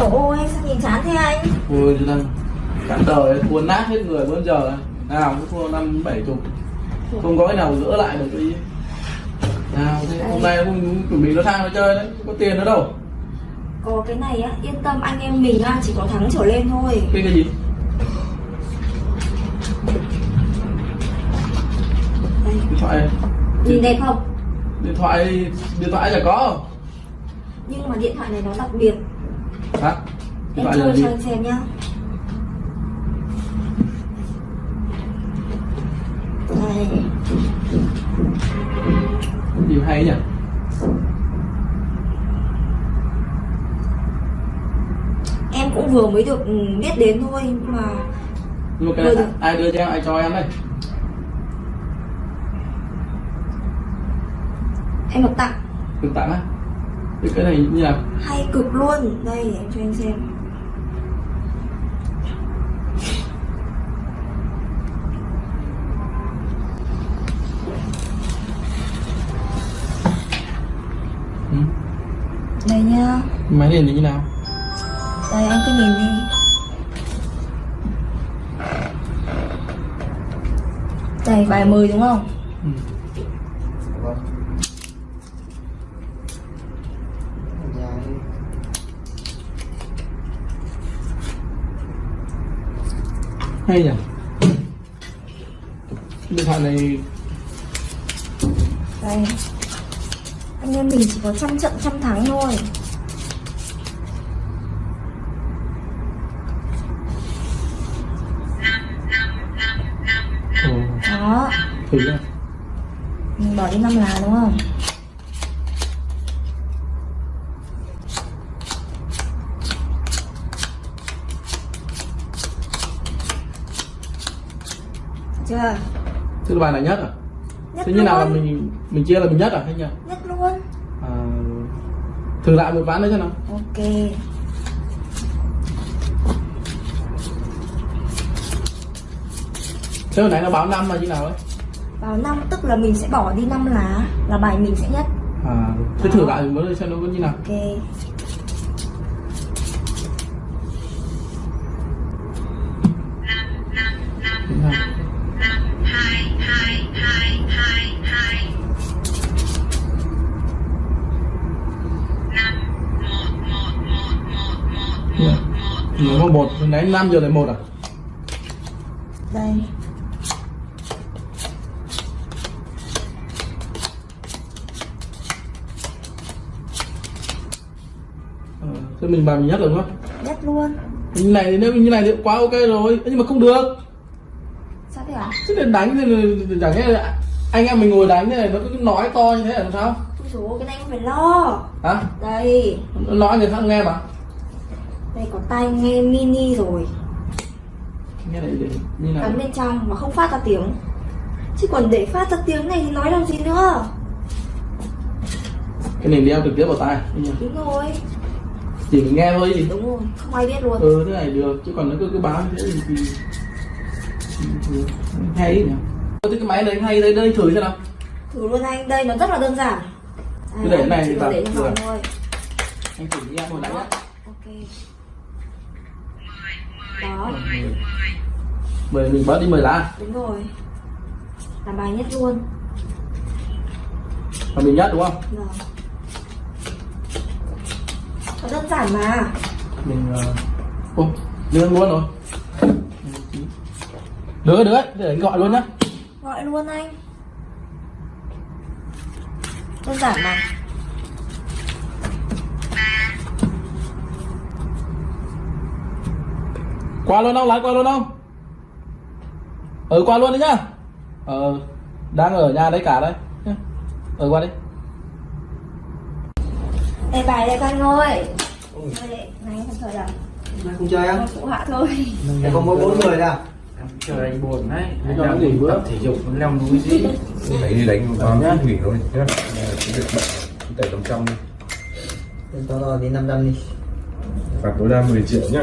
Ôi sao nhìn chán thế anh? Ôi chứ đang cả đời thua nát hết người bữa giờ nào cũng thua năm bảy chục. Không có cái nào gỡ lại được cái nào thế hôm nay cũng chuẩn bị nó sang nó chơi đấy có tiền nữa đâu. Có cái này á yên tâm anh em mình á chỉ có thắng trở lên thôi. Cái cái gì? Điện thoại. Nhìn đẹp không? Điện thoại điện thoại chả có. Nhưng mà điện thoại này nó đặc biệt hả điện Em thoại là chơi gì? xem nhá? Đây gì hay nhỉ? Em cũng vừa mới được ừ, biết đến thôi mà nhưng mà cái này được. ai đưa cho em ai cho em đây? Em được tặng. Được tặng á cái cái này như là hay cực luôn. Đây để em cho anh xem. Ừ. Đây nhá. Máy này như nào? Đây anh cứ nhìn đi. Đây bài mời đúng không ừ. Hay nhỉ? Điện thoại này Đây. Anh em mình chỉ có trăm trận trăm thắng thôi. Ồ, Đó. Ra Mình bỏ đi năm lá đúng không chưa Thế là bài này nhất à? nhất Thế như nào là mình mình chia là mình nhất à hay nhỉ? nhất luôn. À, thử lại một ván nữa cho nào. Ok. Thế hồi nãy nó báo năm là như nào ấy? vào năm tức là mình sẽ bỏ đi năm lá là bài mình sẽ nhất. À, thế thử lại mới xem nó có như nào. Ok hồi nãy 5 giờ lại một à? đây. Ờ, thế mình bài mình nhất rồi đúng không? nhất luôn. Như này nếu như này thì quá ok rồi. Nhưng mà không được. Sao thế hả chứ để đánh thì chẳng nghe anh em mình ngồi đánh thế này nó cứ nói to như thế là làm sao? Ôi dồi cái này không phải lo. Hả? Đây. Nó nói người khác nghe mà đây có tai nghe mini rồi. Cắm bên trong mà không phát ra tiếng. Chứ còn để phát ra tiếng này thì nói làm gì nữa? Cái này đeo trực tiếp vào tai đúng rồi. Chỉ mình nghe thôi gì đúng rồi không ai biết luôn. Ừ thế này được chứ còn nó cứ cứ báo như thế thì, hay nhỉ? Thế cái máy đấy hay đây đây thử xem nào. Thử luôn anh đây nó rất là đơn giản. Cứ để cái này thì thôi. Anh thử đi em hồi nãy nhá. Ok đó mời mình bớt đi mời lá đúng rồi. Làm bài nhất luôn. Và mình nhất đúng không? Rồi nó đơn giản mà. Mình uh... ô đưa luôn rồi. Được đấy để anh gọi luôn nhá. Gọi luôn anh. Đơn giản mà qua luôn không? Lái qua luôn không? Ừ qua luôn đấy nhá. Ờ đang ở nhà đấy cả đấy. Nhá. ờ qua đi. Đây bài đây con ơi. Đây này không chơi đâu. Nay không chơi á? con phụ hạ thôi. Đây có mỗi bốn người đâu? Em chờ anh buồn đấy. Anh nó nghỉ bữa. tập thể dục leo núi gì? Đánh đi đánh vào nhá. nghỉ thôi. Nhá. Cái việc bận tẩy đồng trong đi. Lên to to đi 500 đi. Phạt tối đa 10 triệu nhá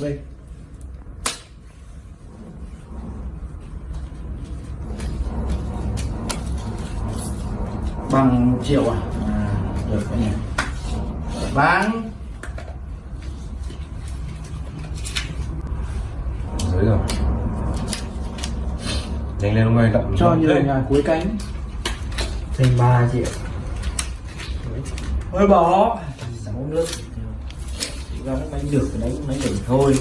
đây bằng một triệu à, à được cái này vàng dưới rồi. Nhanh lên ông ơi đậm cho như lên. là nhà cuối cánh. Thêm 3 triệu. Thôi bỏ. Sáu nước ra nó đánh được cái đánh đánh được thôi.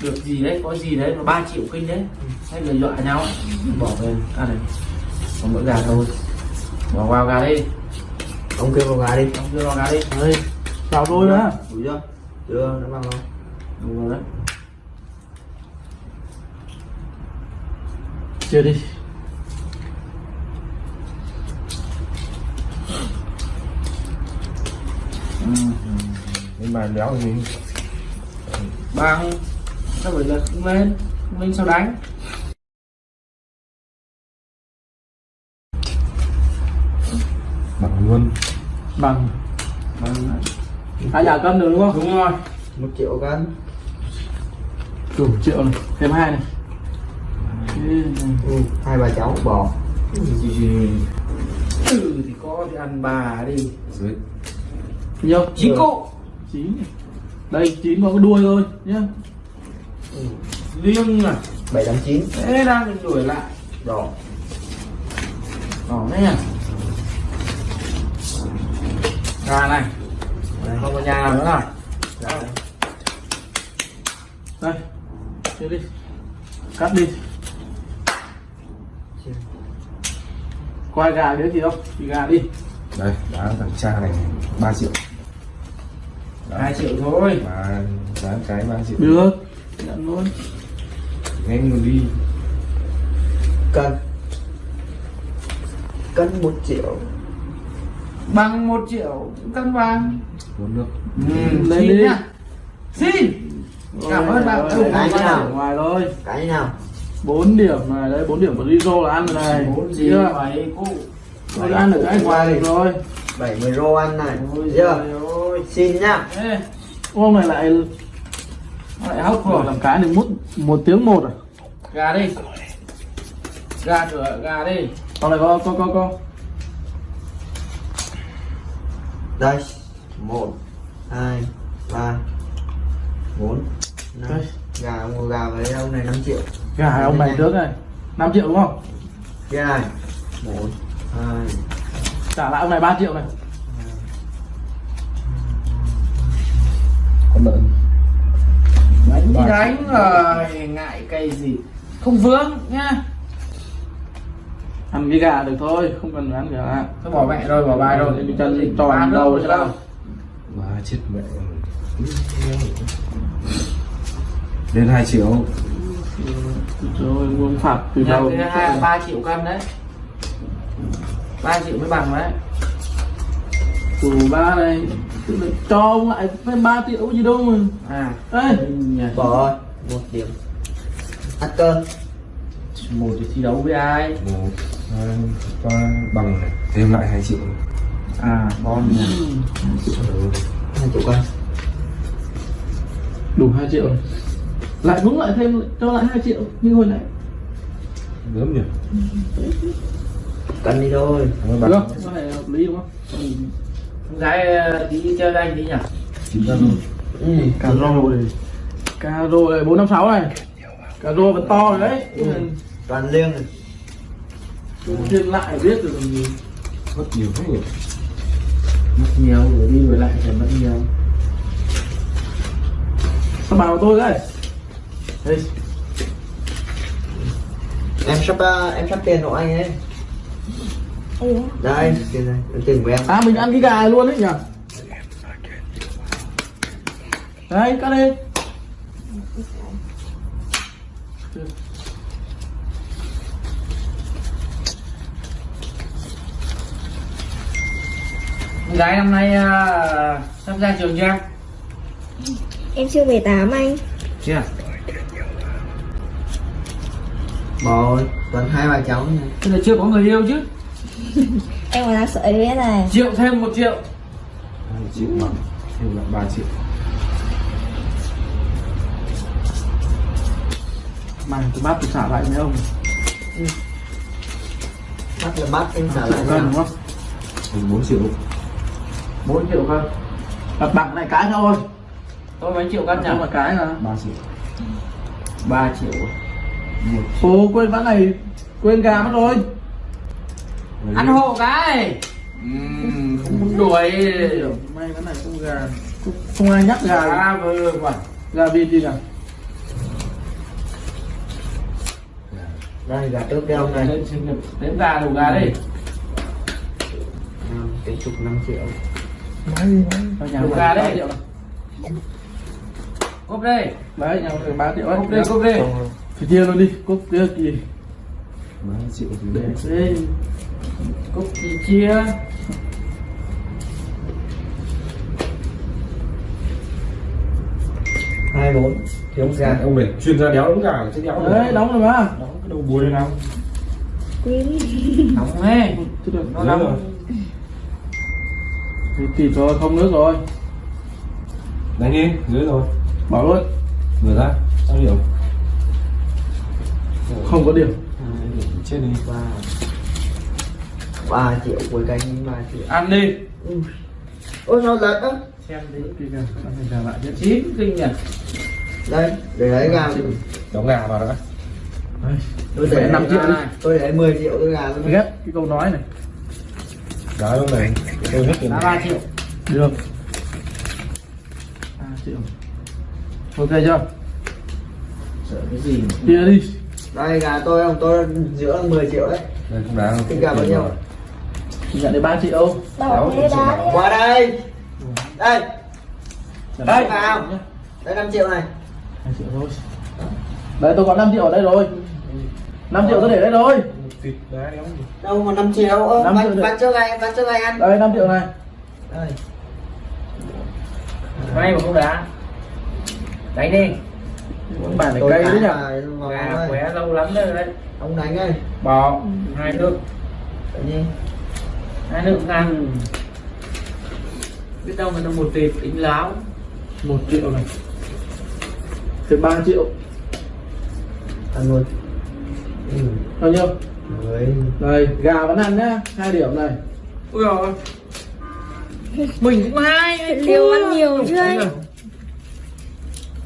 Được gì đấy có gì đấy mà 3 triệu kinh đấy. Hay là dọa nhau bỏ về à này còn mỗi gà thôi. Bỏ vào gà đi. Ông kêu vào gà đi. Ông đưa vào gà đi. Ơi vào thôi đó đủ chưa? Chưa? Nó bằng không đúng rồi đấy. Chia đi nhưng mà léo thì mình bằng sao bây giờ không lên? Không lên sao đánh? Bằng luôn. Bằng. Bằng. Hai nhà cân được đúng không? Đúng rồi. Một triệu cân. Đủ triệu này. Thêm hai này. Ừ, hai bà cháu bò ừ thì có thì ăn bà đi. Dưới nhiêu chín cụ. Chín đây chín có cái đuôi thôi nhá. Liêng à? Bảy tám chín. Thế đang đuổi lại. Đỏ. Đỏ đấy nhá gà này. Không có nhà nào nữa nào đây chia đi. Cắt đi. Quay gà nữa gì không thì gà đi. Đây đá thằng cha này 3 triệu hai triệu thôi. Mà giá cái 3 triệu. Được. Nhận luôn. Nhanh luôn đi. Cân cân một triệu. Bằng một triệu cân vàng bốn nước. Ừ, xin đi. nhá. Xin. Cảm ơn bạn. Hai cái nào? ngoài thôi. Cái nào? 4 điểm này đấy 4 điểm của Rizzo là ăn rồi này. Bốn gì vậy cụ. Tôi ăn được cái ngoài được rồi. 70 rô ăn này. Chưa xin nhá. Ê, này lại lại hốc rồi làm cái này mút một tiếng một à? Gà đi. Gà cửa gà đi. Con này có có có có. Đây. Một hai ba bốn năm. Đây. gà mua gà với ông này 5 triệu. Gà ông này trước này. 5 triệu đúng không? Kia này. Một hai. Trả lại ông này 3 triệu này con lợn. Đánh thì đánh rồi ngại cây gì? Không vướng nhá. Ăn cái gà được thôi không cần ăn gà tôi bỏ mẹ rồi bỏ bài rồi. Đi chân tròn đầu chứ đâu ba chết mẹ lên 2 triệu. Rồi muốn phạt từ nhà đầu. thứ hai là ba triệu cân đấy. Ba triệu mới bằng đấy. Từ ba là cho ông lại thêm 3 triệu gì đâu mà. À. Ê, nhà. Bỏ rồi. Một điểm. Ăn cơm. Một thì thi đấu với ai? Một. Hai ba bằng này. Thêm lại 2 triệu. À con nhà Ừ. hai triệu cân đủ 2 triệu lại đúng lại thêm cho lại 2 triệu như hồi nãy. Gớm nhỉ? Cân đi thôi. Được. Không cái này hợp lý đúng không? Con gái ờ, tí chơi với anh tí nhỉ? Chín trăm luôn ừ. cà rô này cà rô này bốn năm sáu này. Cà rô vẫn to rồi đấy. Ừ. toàn liêng này. Thêm lại biết gì. Mất nhiều thế nhỉ? Mất nhiều rồi đi rồi lại phải mất nhiều. Sao bảo tôi đấy? Đây. Em sắp à, em sắp tiền của anh ấy đây tiền này tiền của em à mình ăn cái gà luôn đấy nhỉ? Đấy cắt đi. Gái năm nay à, sắp ra trường chưa? Em chưa về 8 anh. Chưa. Bỏ rồi toàn hai bà cháu này thế là chưa có người yêu chứ Em còn đang sợ ý này. Triệu thêm một triệu. 2 triệu bằng thêm lại 3 triệu. Mày tôi bắt tôi trả lại mấy ông. Bắt là bắt em trả lại cân nào đúng không? 4 triệu. 4 triệu cân đặt bằng này cái thôi. Tôi mấy triệu cân nhỉ? Mà cái là 3 triệu. 3 triệu. Một ồ quên ván này quên gà mất rồi Lấy ăn hộ cái. Không muốn đuổi. May cái này không gà. Không, không ai nhắc gà. À vừa quả. Gà vịt gì nào. Đây gà cái ông này. lên sinh nhật đến gà đủ gà đi. Cái chục 5 triệu. Nói gì nói đủ gà đấy cốp đây đấy nhà được ba triệu cốp đây cốp đây phải chia luôn đi. Cốc kia kỳ 3 triệu thì đây cúc chị chia hai bốn. Thì ông gà ông này chuyên gia đéo đúng gà chứ đéo đấy đóng rồi mà. Đóng cái đầu búa này nào. Quên đóng nghe nó đóng. rồi. Thì tịt rồi không nước rồi. Đánh đi dưới rồi. Bảo luôn. Vừa ra sao điểm không có điểm. Trên này qua 3 triệu cuối cánh 3 triệu. Ăn đi. Ôi sao lật á. Xem đi kìa mình trả lại cho chín kinh nhỉ? Đây để lấy gà. Đổ gà vào đó tôi để 5 triệu này. tôi để 10 triệu tôi gà tôi ghét cái câu nói này. Đó lúc này tôi hết tiền. 3 triệu. Được. 3 triệu. Ok chưa? Sợ cái gì kia đi. Đây gà tôi không tôi giữa 10 triệu đấy. Đây không đáng cái gà bao nhiêu? Chị nhận được ba triệu Đỏ thế đá đi. Qua đây. Đây. Nhận Đây, vào. nhá. đây 5 triệu này. Hai triệu thôi. Đấy tôi có 5 triệu ở đây rồi. 5 triệu tôi để đây rồi. Đâu mà 5 triệu? Ơ Năm triệu bán cho gà bán cho gà ăn. Đây 5 triệu này. Đây. May mà không đá. Đánh đi. Bản này tôi cay đấy nhỉ? Gà khỏe lâu lắm rồi đấy. Ông đánh ơi. Bò hai nước tự nhiên hai nước ngang biết đâu mà nó một thịt tính láo. Một triệu này. Thì 3 triệu. Ăn luôn. Ừ. bao nhiêu Mười. đây gà vẫn ăn nhá. Hai điểm này. Ui rồi mình cũng hai. Liều ăn nhiều chưa anh?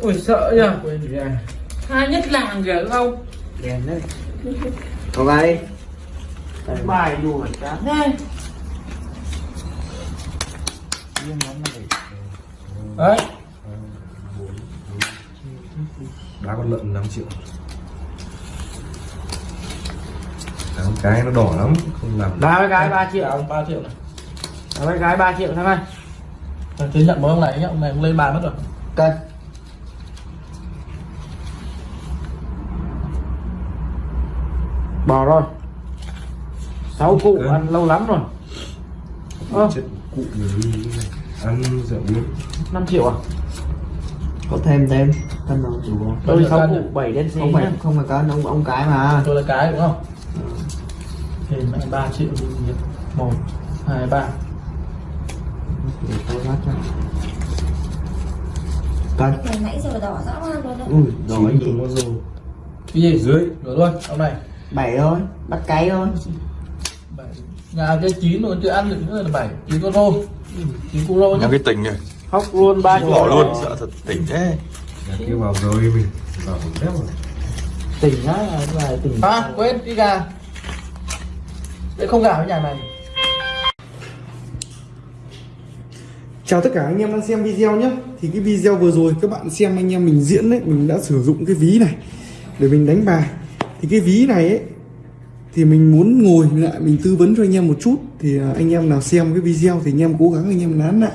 ui sợ nhỉ? Quên gà hai nhất làng kìa không? Đèn đấy. Có gà đi bài đùa chán thế đấy. Đá con lợn 5 triệu. Đá con cái nó đỏ lắm Không làm đá với gái ba triệu. Ba triệu này. Đá với gái ba triệu thằng Rồi, thế nhận với ông này nhá ông này ông lên bàn mất rồi. Cân bò rồi sáu cụ Ok. ăn lâu lắm rồi. Ơ. Cụ người Ăn rượu bia 5 triệu à? Có thêm thêm. Đâu đủ không tôi sáu cụ nhỉ? bảy đen không phải không phải cân ông ông cái mà. Tôi là cái đúng không? Thêm anh ba triệu một hai ba. Cân. Nãy giờ đỏ rõ luôn đấy. Ui đỏ gì? cái gì? Dưới rồi luôn. Ông này. Bảy thôi. Bắt cái thôi nhà cái chín rồi chưa ăn được nữa là bảy chín con rô chín con rô nhá. Nhắm cái tỉnh này. Khóc luôn ba Bỏ luôn sợ thật tỉnh thế. Nhà kia vào rồi mình Vào đéo rồi. Tỉnh á là tỉnh. À quên đi gà để không gà với nhà này. Chào tất cả anh em đang xem video nhé. Thì cái video vừa rồi các bạn xem anh em mình diễn đấy Mình đã sử dụng cái ví này Để mình đánh bài. Thì cái ví này ấy thì mình muốn ngồi lại mình tư vấn cho anh em một chút Thì anh em nào xem cái video Thì anh em cố gắng anh em nán lại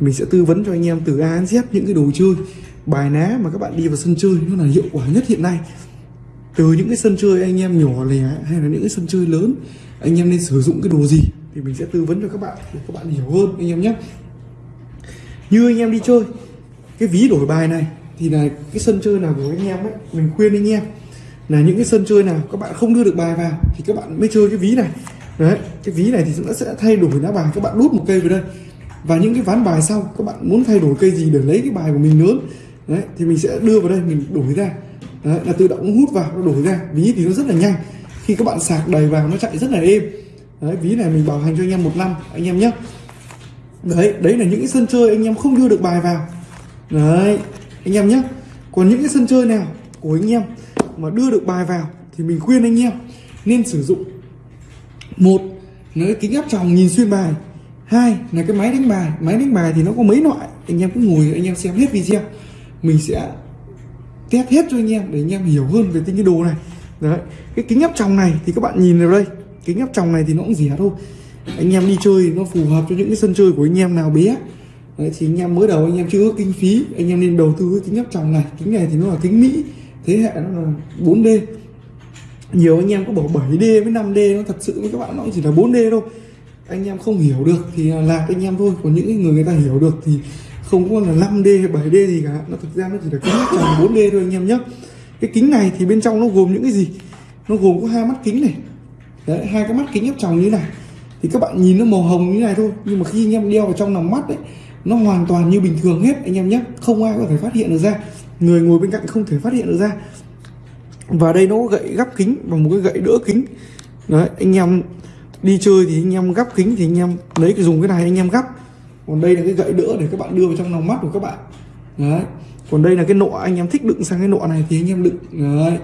Mình sẽ tư vấn cho anh em từ A đến Z những cái đồ chơi Bài ná mà các bạn đi vào sân chơi Nó là hiệu quả nhất hiện nay từ những cái sân chơi anh em nhỏ lẻ hay là những cái sân chơi lớn anh em nên sử dụng cái đồ gì thì mình sẽ tư vấn cho các bạn để các bạn hiểu hơn anh em nhé như anh em đi chơi cái ví đổi bài này thì là cái sân chơi nào của anh em ấy mình khuyên anh em là những cái sân chơi nào các bạn không đưa được bài vào thì các bạn mới chơi cái ví này. Đấy cái ví này thì nó sẽ thay đổi lá bài các bạn đút một cây vào đây. Và những cái ván bài sau các bạn muốn thay đổi cây gì để lấy cái bài của mình lớn. Đấy thì mình sẽ đưa vào đây mình đổi ra. Đấy, là tự động hút vào nó đổi ra. Ví thì nó rất là nhanh. Khi các bạn sạc đầy vào nó chạy rất là êm. Đấy ví này mình bảo hành cho anh em một năm anh em nhé. Đấy đấy là những cái sân chơi anh em không đưa được bài vào. Đấy anh em nhé. Còn những cái sân chơi nào của anh em mà đưa được bài vào thì mình khuyên anh em nên sử dụng. Một là cái kính áp tròng nhìn xuyên bài. Hai là cái máy đánh bài. Máy đánh bài thì nó có mấy loại. Anh em cứ ngồi anh em xem hết video. Mình sẽ test hết cho anh em để anh em hiểu hơn về tinh cái đồ này. Đấy cái kính áp tròng này thì các bạn nhìn vào đây. Kính áp tròng này thì nó cũng rẻ thôi. Anh em đi chơi nó phù hợp cho những cái sân chơi của anh em nào bé. Đấy, thì anh em mới đầu anh em chưa có kinh phí anh em nên đầu tư cái kính áp tròng này. Kính này thì nó là kính mỹ thế hệ nó là 4D nhiều anh em có bảo 7D với 5D nó thật sự với các bạn nó chỉ là 4D thôi. Anh em không hiểu được thì là anh em thôi còn những người người ta hiểu được thì không có là 5D hay 7D gì cả. Nó thực ra nó chỉ là kính áp 4D thôi anh em nhé. Cái kính này thì bên trong nó gồm những cái gì? Nó gồm có hai mắt kính này. Đấy, hai cái mắt kính ép tròng như thế này. Thì các bạn nhìn nó màu hồng như này thôi nhưng mà khi anh em đeo vào trong lòng mắt đấy nó hoàn toàn như bình thường hết anh em nhé. Không ai có thể phát hiện được ra người ngồi bên cạnh không thể phát hiện được ra và đây nó có gậy gắp kính và một cái gậy đỡ kính đấy anh em đi chơi thì anh em gắp kính thì anh em lấy cái dùng cái này anh em gắp còn đây là cái gậy đỡ để các bạn đưa vào trong lòng mắt của các bạn đấy còn đây là cái nọ anh em thích đựng sang cái nọ này thì anh em đựng đấy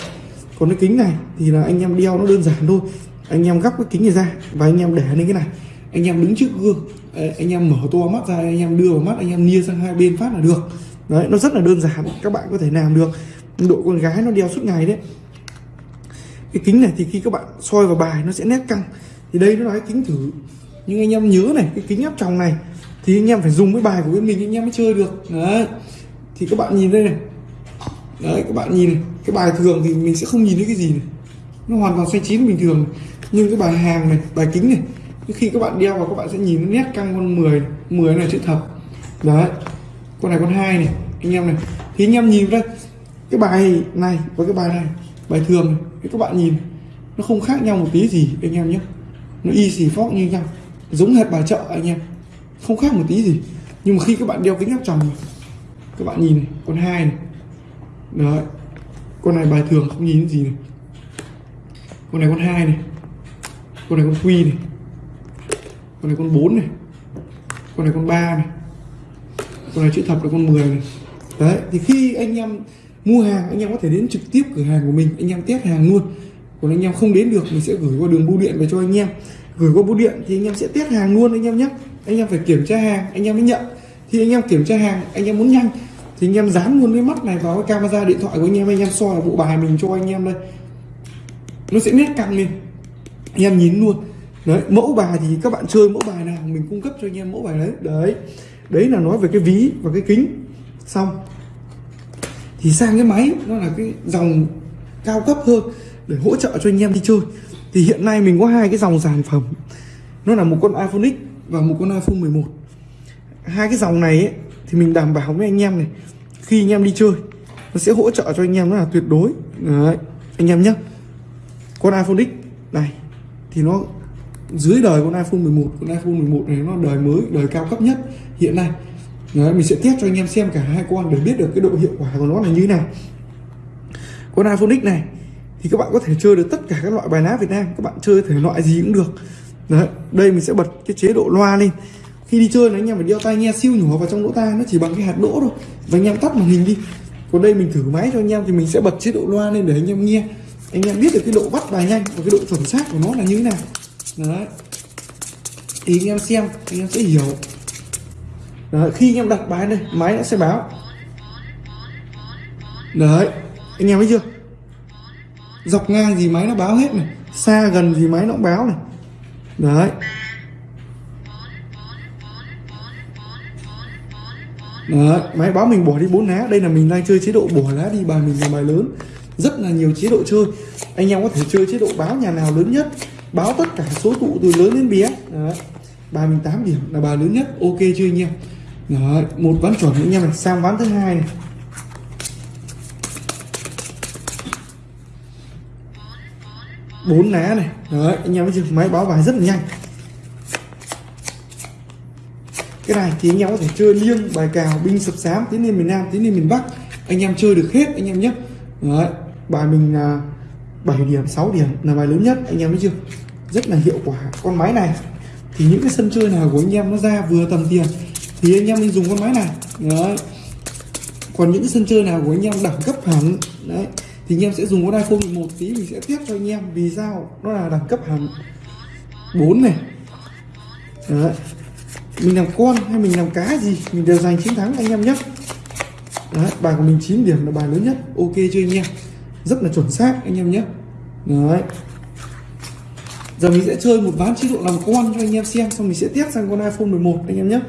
còn cái kính này thì là anh em đeo nó đơn giản thôi anh em gắp cái kính này ra và anh em để lên cái này anh em đứng trước gương anh em mở to mắt ra anh em đưa vào mắt anh em nia sang hai bên phát là được đấy, nó rất là đơn giản, các bạn có thể làm được. Đội con gái nó đeo suốt ngày đấy. Cái kính này thì khi các bạn soi vào bài nó sẽ nét căng. Thì đây nó là cái kính thử. Nhưng anh em nhớ này, cái kính áp tròng này, thì anh em phải dùng cái bài của bên mình, anh em mới chơi được. Đấy. Thì các bạn nhìn đây này. Đấy, các bạn nhìn cái bài thường thì mình sẽ không nhìn thấy cái gì này. Nó hoàn toàn xoay chín bình thường. Nhưng cái bài hàng này, bài kính này, khi các bạn đeo vào các bạn sẽ nhìn nó nét căng con 10 10 này chữ thập đấy con này con hai này, anh em này. Thì anh em nhìn đây cái bài này với cái bài này, bài thường này, thì các bạn nhìn, nó không khác nhau một tí gì anh em nhé. Nó y xì phóc như nhau, giống hệt bài chợ anh em, không khác một tí gì. Nhưng mà khi các bạn đeo kính áp tròng các bạn nhìn này, con hai này. Đấy, con này bài thường không nhìn gì này. Con này con hai này, con này con quy này. Con này con 4 này. Con này con 3 này con này chữ thập là con 10 này đấy thì khi anh em mua hàng anh em có thể đến trực tiếp cửa hàng của mình anh em test hàng luôn còn anh em không đến được mình sẽ gửi qua đường bưu điện về cho anh em gửi qua bưu điện thì anh em sẽ test hàng luôn anh em nhé anh em phải kiểm tra hàng anh em mới nhận thì anh em kiểm tra hàng anh em muốn nhanh thì anh em dán luôn cái mắt này vào cái camera điện thoại của anh em anh em soi bộ bài mình cho anh em đây nó sẽ nét căng lên anh em nhìn luôn đấy mẫu bài thì các bạn chơi mẫu bài nào mình cung cấp cho anh em mẫu bài đấy đấy đấy là nói về cái ví và cái kính. Xong. Thì sang cái máy nó là cái dòng cao cấp hơn để hỗ trợ cho anh em đi chơi. Thì hiện nay mình có hai cái dòng sản phẩm. Nó là một con iPhone X và một con iPhone 11 hai cái dòng này ấy, thì mình đảm bảo với anh em này khi anh em đi chơi nó sẽ hỗ trợ cho anh em nó là tuyệt đối. Đấy anh em nhé. Con iPhone X này thì nó dưới đời con iPhone 11 con iPhone 11 này nó đời mới đời cao cấp nhất hiện nay Đấy, mình sẽ test cho anh em xem cả hai con để biết được cái độ hiệu quả của nó là như thế nào. Con iPhone X này thì các bạn có thể chơi được tất cả các loại bài ná Việt Nam. Các bạn chơi thể loại gì cũng được. Đấy, đây mình sẽ bật cái chế độ loa lên. Khi đi chơi là anh em phải đeo tai nghe siêu nhỏ vào trong lỗ tai nó chỉ bằng cái hạt đỗ thôi. Và anh em tắt màn hình đi. Còn đây mình thử máy cho anh em thì mình sẽ bật chế độ loa lên để anh em nghe. Anh em biết được cái độ bắt bài nhanh và cái độ chuẩn xác của nó là như thế nào. Đấy. Thì anh em xem anh em sẽ hiểu đấy, khi anh em đặt bài đây máy nó sẽ báo. Đấy anh em thấy chưa? Dọc ngang gì máy nó báo hết này xa gần gì máy nó cũng báo này. Đấy. Đấy, máy báo mình bỏ đi bốn lá. Đây là mình đang chơi chế độ bỏ lá đi bài mình là bài lớn. Rất là nhiều chế độ chơi. Anh em có thể chơi chế độ báo nhà nào lớn nhất báo tất cả số tụ từ lớn đến bé. Đấy. 38 điểm là bài lớn nhất ok chưa anh em? Đấy, một ván chuẩn anh em này sang ván thứ hai này. Bốn lá này. Đấy anh em thấy chưa? Máy báo bài rất là nhanh. Cái này thì anh em có thể chơi liêng bài cào binh sập sám tiến lên miền nam tiến lên miền bắc. Anh em chơi được hết anh em nhé. Đấy bài mình là 7 điểm 6 điểm là bài lớn nhất. Anh em thấy chưa? Rất là hiệu quả. Con máy này thì những cái sân chơi nào của anh em nó ra vừa tầm tiền, thì anh em nên dùng con máy này. Đấy. Còn những cái sân chơi nào của anh em đẳng cấp hẳn, đấy, thì anh em sẽ dùng con iPhone 11 tí, mình sẽ tiếp cho anh em. Vì sao? Nó là đẳng cấp hẳn. 4 này. Đấy. Mình làm con hay mình làm cá gì, mình đều giành chiến thắng anh em nhé đấy, bài của mình 9 điểm là bài lớn nhất. Ok chưa anh em. Rất là chuẩn xác, anh em nhé. Đấy giờ mình sẽ chơi một ván chế độ làm con cho anh em xem xong mình sẽ test sang con iPhone 11 anh em nhé.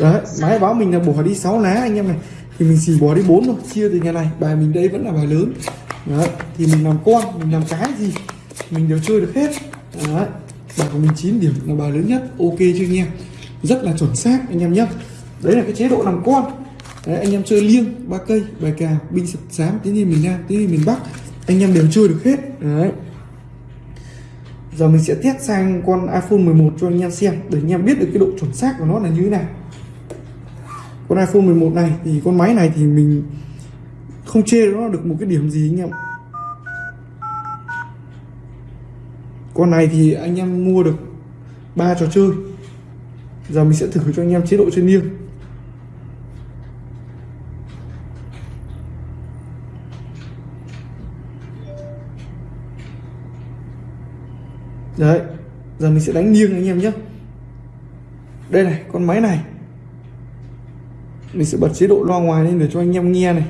Đấy máy báo mình là bỏ đi 6 lá anh em này. Thì mình chỉ bỏ đi 4 thôi chia từ nhà này bài mình đây vẫn là bài lớn. Đấy thì mình làm con mình làm cái gì mình đều chơi được hết. Đấy bài của mình 9 điểm là bài lớn nhất ok chưa anh em? Rất là chuẩn xác anh em nhé. Đấy là cái chế độ làm con. Đấy, anh em chơi liêng ba cây bài cào binh sập sám tiếng gì miền nam tiếng gì miền bắc anh em đều chơi được hết. Đấy giờ mình sẽ test sang con iPhone 11 cho anh em xem, để anh em biết được cái độ chuẩn xác của nó là như thế nào. Con iPhone 11 này thì con máy này thì mình không chê nó được một cái điểm gì anh em con này thì anh em mua được ba trò chơi. Giờ mình sẽ thử cho anh em chế độ chơi liêng đấy, giờ mình sẽ đánh nghiêng anh em nhé. Đây này, con máy này. Mình sẽ bật chế độ loa ngoài lên để cho anh em nghe này.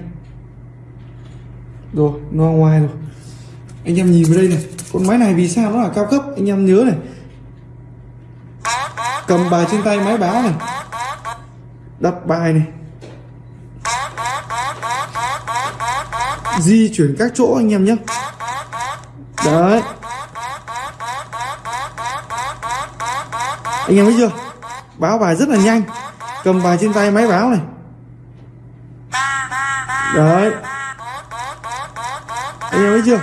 Rồi, loa ngoài rồi. Anh em nhìn vào đây này, con máy này vì sao nó là cao cấp? Anh em nhớ này. Cầm bài trên tay máy báo này. Đặt bài này. Di chuyển các chỗ anh em nhé. Đấy. Anh em thấy chưa? Báo bài rất là nhanh. Cầm bài trên tay máy báo này. Đấy. Anh em thấy chưa?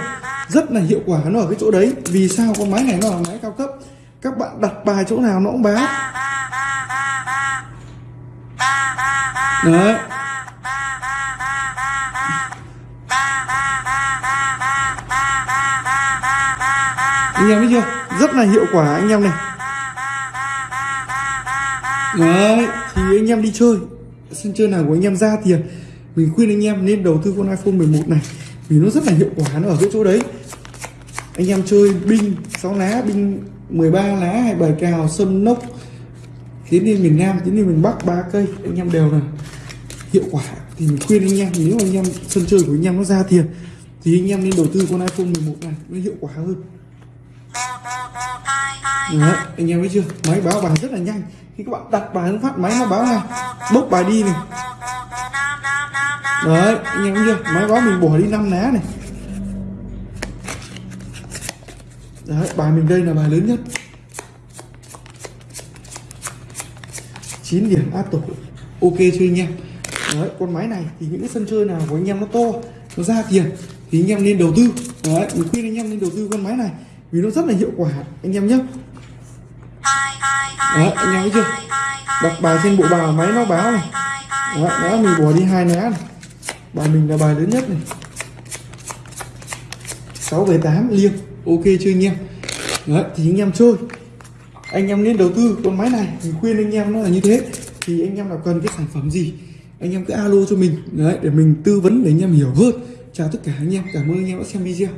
Rất là hiệu quả nó ở cái chỗ đấy. Vì sao con máy này nó là máy cao cấp? Các bạn đặt bài chỗ nào nó cũng báo. Đấy. Anh em thấy chưa? Rất là hiệu quả anh em này đấy thì anh em đi chơi. Sân chơi nào của anh em ra tiền mình khuyên anh em nên đầu tư con iPhone 11 này vì nó rất là hiệu quả nó ở cái chỗ đấy. Anh em chơi binh 6 lá binh 13 lá hay bài cào sâm nốc tiến lên miền Nam tiến lên miền Bắc ba cây. Anh em đều là hiệu quả. Thì mình khuyên anh em nếu anh em sân chơi của anh em nó ra tiền thì anh em nên đầu tư con iPhone 11 này nó hiệu quả hơn. Đấy, anh em thấy chưa? Máy báo bài rất là nhanh khi các bạn đặt bài nó phát, máy nó báo ngay bốc bài đi này. Đấy, anh em thấy chưa? Máy báo mình bỏ đi năm lá này. Đấy, bài mình đây là bài lớn nhất. 9 điểm áp tổ ok chưa anh em? Đấy, con máy này thì những cái sân chơi nào của anh em nó to, nó ra tiền thì anh em nên đầu tư. Đấy, mình khuyên anh em nên đầu tư con máy này vì nó rất là hiệu quả, anh em nhé đấy anh em thấy chưa? Đặt bài trên bộ bài máy nó báo này. Đấy, đó mình bỏ đi hai lá này. Bài mình là bài lớn nhất này. 6 về 8 liêng. Ok chưa anh em? Đấy thì anh em chơi. Anh em nên đầu tư con máy này. Mình khuyên anh em nó là như thế. Thì anh em nào cần cái sản phẩm gì anh em cứ alo cho mình. Đấy để mình tư vấn để anh em hiểu hơn. Chào tất cả anh em. Cảm ơn anh em đã xem video.